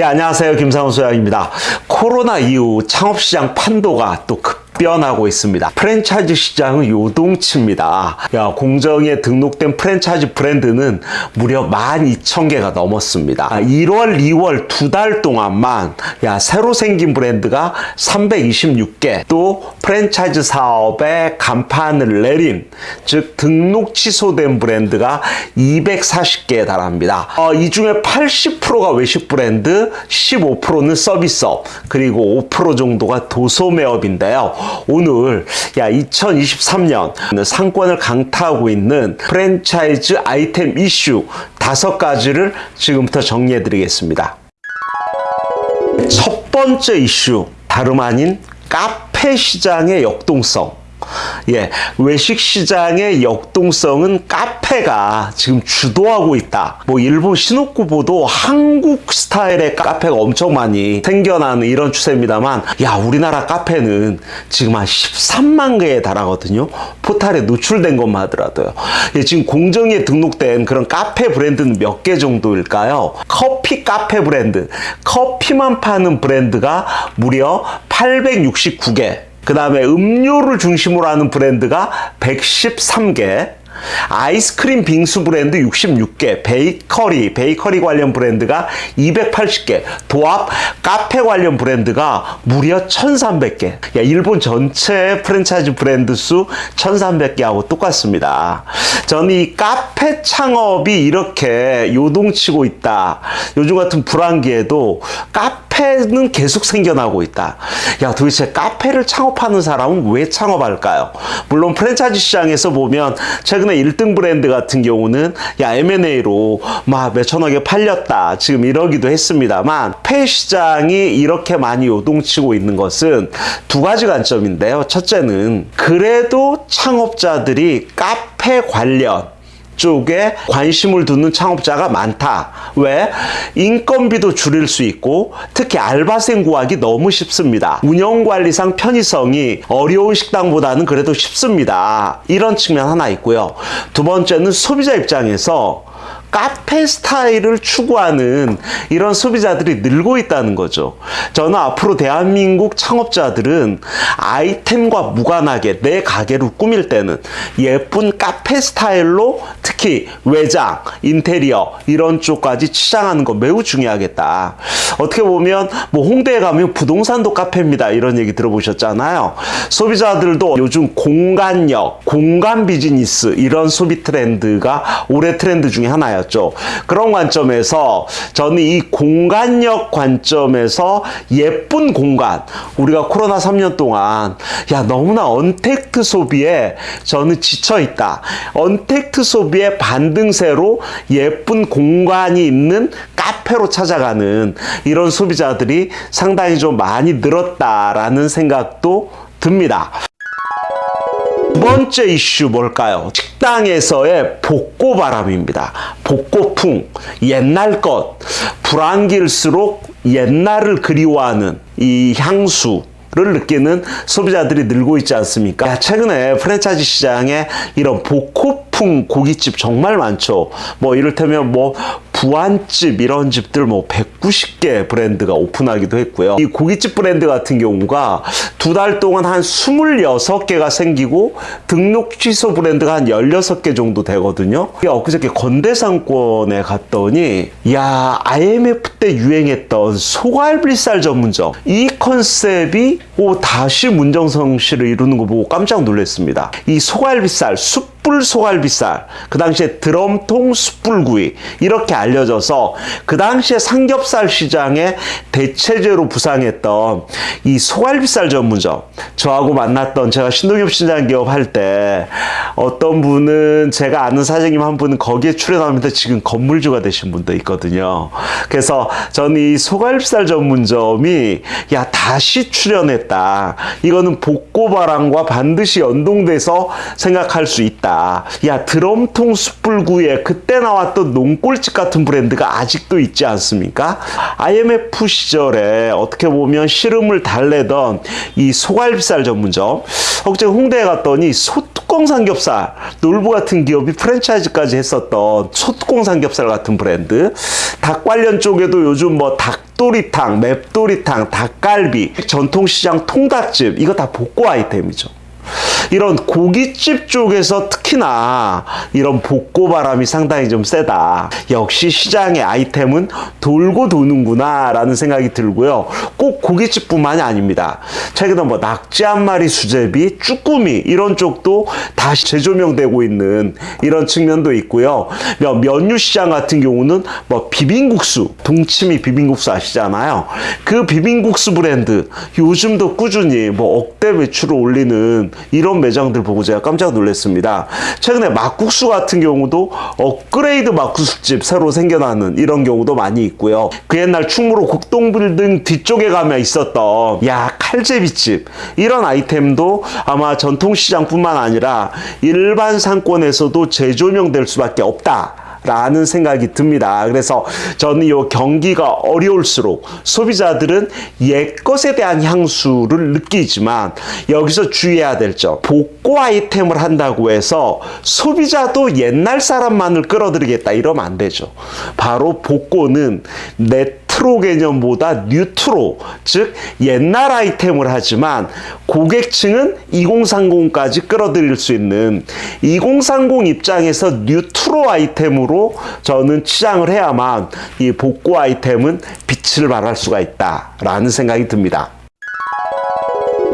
예, 안녕하세요. 김상훈 소장입니다. 코로나 이후 창업시장 판도가 또 급 변하고 있습니다. 프랜차이즈 시장은 요동칩니다. 야, 공정에 등록된 프랜차이즈 브랜드는 무려 12,000개가 넘었습니다. 1월, 2월 두 달 동안만 야, 새로 생긴 브랜드가 326개, 또 프랜차이즈 사업에 간판을 내린, 즉 등록 취소된 브랜드가 240개에 달합니다. 어, 이 중에 80%가 외식 브랜드, 15%는 서비스업, 그리고 5% 정도가 도소매업인데요. 오늘 야 2023년 상권을 강타하고 있는 프랜차이즈 아이템 이슈 다섯 가지를 지금부터 정리해 드리겠습니다. 첫 번째 이슈 다름 아닌 카페 시장의 역동성 예, 외식 시장의 역동성은 카페가 지금 주도하고 있다. 뭐 일본 신호쿠보도 한국 스타일의 카페가 엄청 많이 생겨나는 이런 추세입니다만, 야 우리나라 카페는 지금 한 13만 개에 달하거든요. 포탈에 노출된 것만 하더라도요. 예, 지금 공정에 등록된 그런 카페 브랜드는 몇 개 정도일까요? 커피 카페 브랜드, 커피만 파는 브랜드가 무려 869개. 그 다음에 음료를 중심으로 하는 브랜드가 113개, 아이스크림 빙수 브랜드 66개, 베이커리, 베이커리 관련 브랜드가 280개, 도합 카페 관련 브랜드가 무려 1300개. 야, 일본 전체 프랜차이즈 브랜드 수 1300개하고 똑같습니다. 저는 이 카페 창업이 이렇게 요동치고 있다. 요즘 같은 불황기에도 카페 카페는 계속 생겨나고 있다. 야, 도대체 카페를 창업하는 사람은 왜 창업할까요? 물론 프랜차이즈 시장에서 보면 최근에 1등 브랜드 같은 경우는 야, M&A로 막 몇천억에 팔렸다. 지금 이러기도 했습니다만 폐 시장이 이렇게 많이 요동치고 있는 것은 두 가지 관점인데요. 첫째는 그래도 창업자들이 카페 관련 쪽에 관심을 두는 창업자가 많다. 왜? 인건비도 줄일 수 있고 특히 알바생 구하기 너무 쉽습니다. 운영관리상 편의성이 어려운 식당보다는 그래도 쉽습니다. 이런 측면 하나 있고요. 두 번째는 소비자 입장에서 카페 스타일을 추구하는 이런 소비자들이 늘고 있다는 거죠. 저는 앞으로 대한민국 창업자들은 아이템과 무관하게 내 가게를 꾸밀 때는 예쁜 카페 스타일로 특히 외장, 인테리어 이런 쪽까지 치장하는 거 매우 중요하겠다. 어떻게 보면 뭐 홍대에 가면 부동산도 카페입니다. 이런 얘기 들어보셨잖아요. 소비자들도 요즘 공간력, 공간 비즈니스 이런 소비 트렌드가 올해 트렌드 중에 하나예요. 하나였죠. 그런 관점에서 저는 이 공간력 관점에서 예쁜 공간 우리가 코로나 3년 동안 야 너무나 언택트 소비에 저는 지쳐 있다. 언택트 소비의 반등세로 예쁜 공간이 있는 카페로 찾아가는 이런 소비자들이 상당히 좀 많이 늘었다라는 생각도 듭니다. 두 번째 이슈 뭘까요? 식당에서의 복고 바람입니다. 복고풍, 옛날 것, 불안길수록 옛날을 그리워하는 이 향수, 를 느끼는 소비자들이 늘고 있지 않습니까? 최근에 프랜차이즈 시장에 이런 복고 풍 고깃집 정말 많죠. 뭐 이를테면 뭐 부안집 이런 집들 뭐 190개 브랜드가 오픈하기도 했고요. 이 고깃집 브랜드 같은 경우가 두 달 동안 한 26개가 생기고 등록 취소 브랜드가 한 16개 정도 되거든요. 엊그저께 건대상권에 갔더니 야 IMF 때 유행했던 소갈비살 전문점 이 컨셉이 오, 다시 문정성 씨를 이루는 거 보고 깜짝 놀랐습니다. 이 소갈비살 숲 숯불 소갈비살, 그 당시에 드럼통 숯불구이 이렇게 알려져서 그 당시에 삼겹살 시장에 대체제로 부상했던 이 소갈비살 전문점 저하고 만났던 제가 신동엽 시장 기업 할 때 어떤 분은 제가 아는 사장님 한 분은 거기에 출연하면서 지금 건물주가 되신 분도 있거든요. 그래서 저는 이 소갈비살 전문점이 야 다시 출연했다. 이거는 복고바람과 반드시 연동돼서 생각할 수 있다. 야 드럼통 숯불구이에 그때 나왔던 농골집 같은 브랜드가 아직도 있지 않습니까? IMF 시절에 어떻게 보면 시름을 달래던 이 소갈비살 전문점 혹시 홍대에 갔더니 소뚜껑 삼겹살 놀부 같은 기업이 프랜차이즈까지 했었던 소뚜껑 삼겹살 같은 브랜드 닭 관련 쪽에도 요즘 뭐닭 닭도리탕, 맵도리탕, 닭갈비, 전통시장 통닭집 이거 다 복고 아이템이죠. 이런 고깃집 쪽에서 특히나 이런 복고 바람이 상당히 좀 세다. 역시 시장의 아이템은 돌고 도는구나 라는 생각이 들고요. 꼭 고깃집뿐만이 아닙니다. 최근에 뭐 낙지 한 마리 수제비, 쭈꾸미 이런 쪽도 다시 재조명되고 있는 이런 측면도 있고요. 뭐 면류 시장 같은 경우는 뭐 비빔국수, 동치미 비빔국수 아시잖아요. 그 비빔국수 브랜드 요즘도 꾸준히 뭐 억대 매출을 올리는 이런 매장들 보고 제가 깜짝 놀랐습니다. 최근에 막국수 같은 경우도 업그레이드 막국수집 새로 생겨나는 이런 경우도 많이 있고요. 그 옛날 충무로 국동빌딩 뒤쪽에 가면 있었던 야 칼제비집 이런 아이템도 아마 전통시장뿐만 아니라 일반 상권에서도 재조명될 수밖에 없다. 라는 생각이 듭니다. 그래서 저는 이 경기가 어려울수록 소비자들은 옛것에 대한 향수를 느끼지만 여기서 주의해야 될 점. 복고 아이템을 한다고 해서 소비자도 옛날 사람만을 끌어들이겠다 이러면 안 되죠. 바로 복고는 내 트로 개념보다 뉴트로 즉 옛날 아이템을 하지만 고객층은 2030까지 끌어들일 수 있는 2030 입장에서 뉴트로 아이템으로 저는 치장을 해야만 이 복고 아이템은 빛을 발할 수가 있다라는 생각이 듭니다.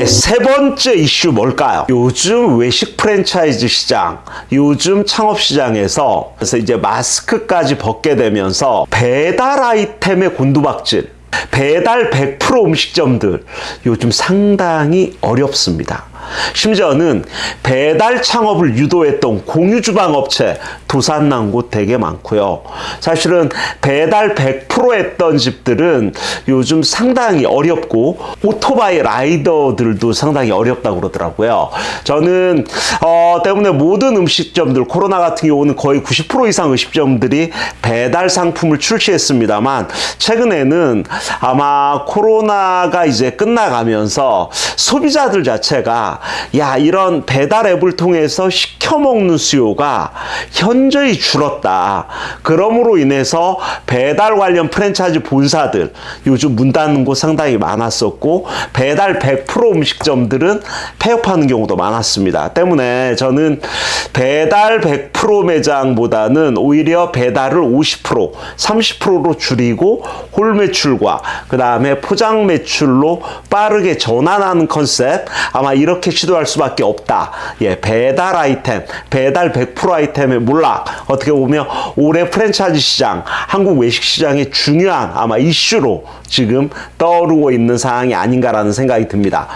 예, 세 번째 이슈 뭘까요? 요즘 외식 프랜차이즈 시장, 요즘 창업 시장에서 그래서 이제 마스크까지 벗게 되면서 배달 아이템의 곤두박질, 배달 100% 음식점들 요즘 상당히 어렵습니다. 심지어는 배달 창업을 유도했던 공유주방 업체 도산난 곳 되게 많고요. 사실은 배달 100% 했던 집들은 요즘 상당히 어렵고 오토바이 라이더들도 상당히 어렵다고 그러더라고요. 저는 어, 때문에 모든 음식점들 코로나 같은 경우는 거의 90% 이상 음식점들이 배달 상품을 출시했습니다만 최근에는 아마 코로나가 이제 끝나가면서 소비자들 자체가 야 이런 배달 앱을 통해서 시켜 먹는 수요가 현저히 줄었다. 그러므로 인해서 배달 관련 프랜차이즈 본사들 요즘 문 닫는 곳 상당히 많았었고 배달 100% 음식점들은 폐업하는 경우도 많았습니다. 때문에 저는 배달 100% 매장보다는 오히려 배달을 50% 30%로 줄이고 홀 매출과 그 다음에 포장 매출로 빠르게 전환하는 컨셉 아마 이렇게 시도할 수밖에 없다. 예, 배달 아이템, 배달 100% 아이템의 몰락. 어떻게 보면 올해 프랜차이즈 시장, 한국 외식 시장의 중요한 아마 이슈로 지금 떠오르고 있는 상황이 아닌가라는 생각이 듭니다.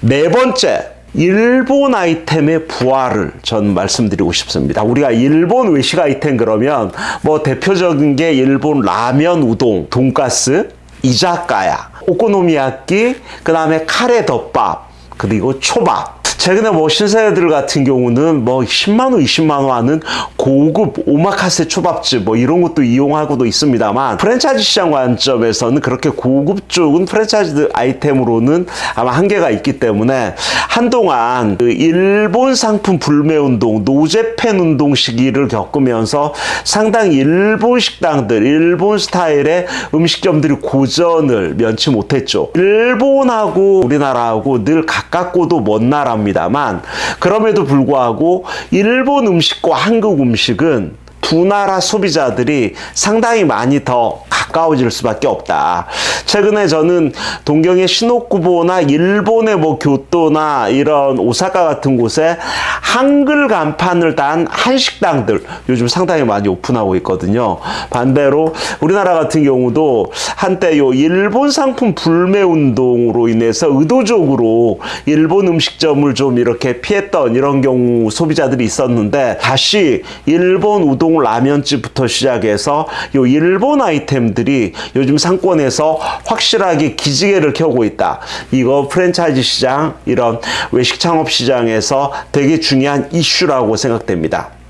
네 번째, 일본 아이템의 부활을 전 말씀드리고 싶습니다. 우리가 일본 외식 아이템 그러면 뭐 대표적인 게 일본 라면, 우동, 돈가스, 이자카야, 오코노미야끼, 그 다음에 카레 덮밥, 그리고 초밥. 최근에 뭐 신세대들 같은 경우는 뭐 10만원, 20만원 하는 고급 오마카세 초밥집 뭐 이런 것도 이용하고도 있습니다만 프랜차이즈 시장 관점에서는 그렇게 고급 쪽은 프랜차이즈 아이템으로는 아마 한계가 있기 때문에 한동안 그 일본 상품 불매 운동, 노제팬 운동 시기를 겪으면서 상당히 일본 식당들, 일본 스타일의 음식점들이 고전을 면치 못했죠. 일본하고 우리나라하고 늘 가깝고도 먼 나라입니다 만 그럼에도 불구하고 일본 음식과 한국 음식은 두 나라 소비자들이 상당히 많이 더 가까워질 수밖에 없다. 최근에 저는 동경의 시노쿠보나 일본의 뭐 교토나 이런 오사카 같은 곳에 한글 간판을 단 한식당들 요즘 상당히 많이 오픈하고 있거든요. 반대로 우리나라 같은 경우도 한때 요 일본 상품 불매 운동으로 인해서 의도적으로 일본 음식점을 좀 이렇게 피했던 이런 경우 소비자들이 있었는데 다시 일본 우동 라면집부터 시작해서 요 일본 아이템들이 요즘 상권에서 확실하게 기지개를 켜고 있다. 이거 프랜차이즈 시장 이런 외식 창업 시장에서 되게 중요한 이슈라고 생각됩니다.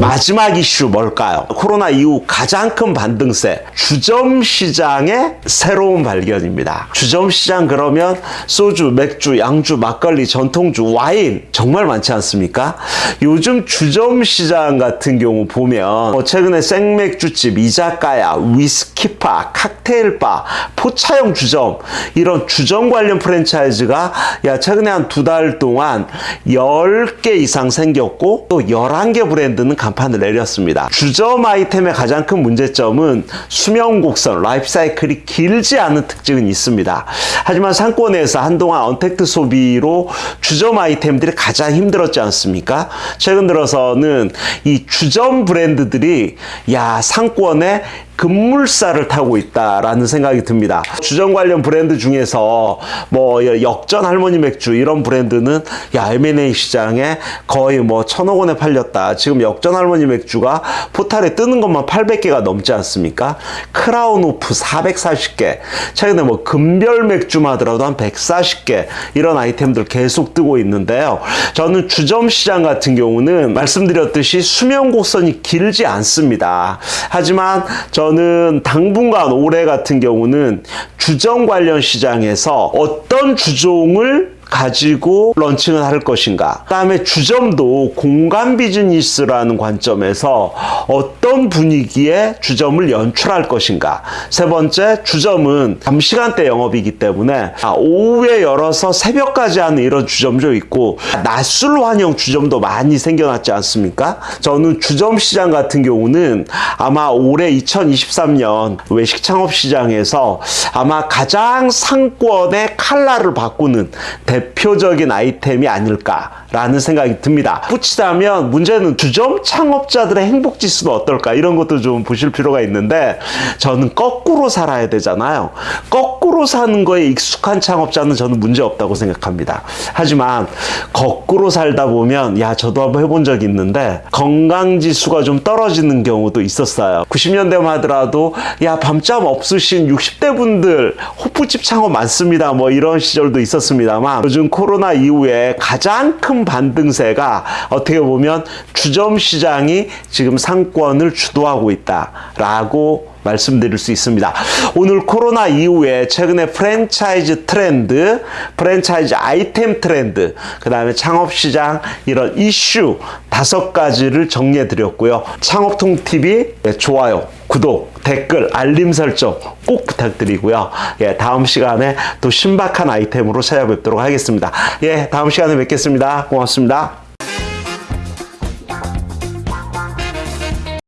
마지막 이슈 뭘까요? 코로나 이후 가장 큰 반등세 주점 시장의 새로운 발견입니다. 주점 시장 그러면 소주, 맥주, 양주, 막걸리, 전통주, 와인 정말 많지 않습니까? 요즘 주점 시장 같은 경우 보면 뭐 최근에 생맥주집, 이자카야, 위스키 바, 칵테일바, 포차형 주점 이런 주점 관련 프랜차이즈가 야 최근에 한 두 달 동안 10개 이상 생겼고 또 11개 브랜드는 간판을 내렸습니다. 주점 아이템의 가장 큰 문제점은 수명 곡선, life cycle이 길지 않은 특징은 있습니다. 하지만 상권에서 한동안 언택트 소비로 주점 아이템들이 가장 힘들었지 않습니까? 최근 들어서는 이 주점 브랜드들이 야 상권에 급물살을 타고 있다라는 생각이 듭니다. 주점 관련 브랜드 중에서 뭐 역전 할머니 맥주 이런 브랜드는 야 M&A 시장에 거의 뭐 천억 원에 팔렸다. 지금 역전 할머니 맥주가 포탈에 뜨는 것만 800개가 넘지 않습니까? 크라운 오프 440개. 최근에 뭐 금별 맥주만 하더라도 한 140개 이런 아이템들 계속 뜨고 있는데요. 저는 주점 시장 같은 경우는 말씀드렸듯이 수명 곡선이 길지 않습니다. 하지만 저는 당분간 올해 같은 경우는 주점 관련 시장에서 어떤 주종을 가지고 런칭을 할 것인가. 그 다음에 주점도 공간 비즈니스라는 관점에서 어떤 분위기의 주점을 연출할 것인가. 세 번째, 주점은 밤시간대 영업이기 때문에 아, 오후에 열어서 새벽까지 하는 이런 주점도 있고 낮술 환영 주점도 많이 생겨났지 않습니까? 저는 주점 시장 같은 경우는 아마 올해 2023년 외식 창업 시장에서 아마 가장 상권의 칼라를 바꾸는 대 표적인 아이템이 아닐까라는 생각이 듭니다. 붙이자면 문제는 주점 창업자들의 행복 지수는 어떨까 이런 것도 좀 보실 필요가 있는데 저는 거꾸로 살아야 되잖아요. 거꾸로 사는 거에 익숙한 창업자는 저는 문제 없다고 생각합니다. 하지만 거꾸로 살다 보면 야 저도 한번 해본 적이 있는데 건강 지수가 좀 떨어지는 경우도 있었어요. 90년대만 하더라도 야 밤잠 없으신 60대 분들 호프집 창업 많습니다. 뭐 이런 시절도 있었습니다만 요즘 코로나 이후에 가장 큰 반등세가 어떻게 보면 주점 시장이 지금 상권을 주도하고 있다라고 말씀드릴 수 있습니다. 오늘 코로나 이후에 최근에 프랜차이즈 트렌드, 프랜차이즈 아이템 트렌드, 그 다음에 창업시장 이런 이슈 다섯 가지를 정리해 드렸고요. 창업통TV 좋아요, 구독, 댓글, 알림 설정 꼭 부탁드리고요. 예, 다음 시간에 또 신박한 아이템으로 찾아뵙도록 하겠습니다. 예, 다음 시간에 뵙겠습니다. 고맙습니다.